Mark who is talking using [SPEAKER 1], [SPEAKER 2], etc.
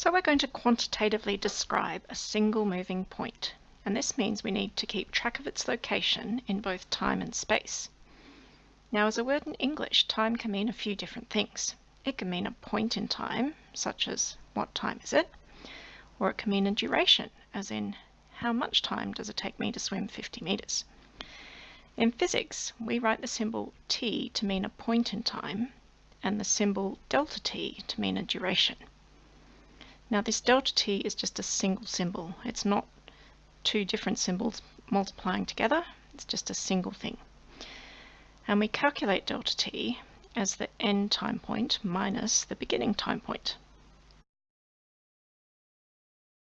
[SPEAKER 1] So we're going to quantitatively describe a single moving point, and this means we need to keep track of its location in both time and space. Now as a word in English, time can mean a few different things. It can mean a point in time, such as what time is it? Or it can mean a duration, as in how much time does it take me to swim 50 meters? In physics, we write the symbol t to mean a point in time and the symbol delta t to mean a duration. Now this delta t is just a single symbol. It's not two different symbols multiplying together. It's just a single thing. And we calculate delta t as the end time point minus the beginning time point.